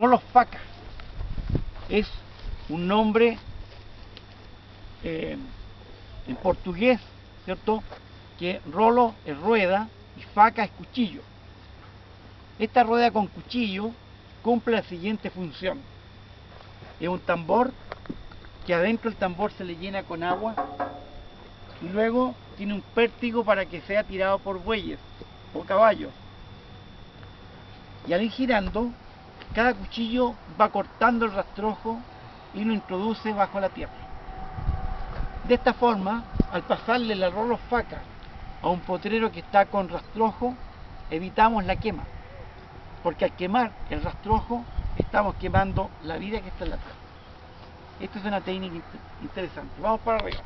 Rolos Faca es un nombre eh, en portugués, ¿cierto? Que rolo es rueda y faca es cuchillo. Esta rueda con cuchillo cumple la siguiente función. Es un tambor que adentro del tambor se le llena con agua y luego tiene un pértigo para que sea tirado por bueyes o caballos. Y al ir girando, cada cuchillo va cortando el rastrojo y lo introduce bajo la tierra. De esta forma, al pasarle la rolo faca a un potrero que está con rastrojo, evitamos la quema. Porque al quemar el rastrojo, estamos quemando la vida que está en la tierra. Esto es una técnica interesante. Vamos para arriba.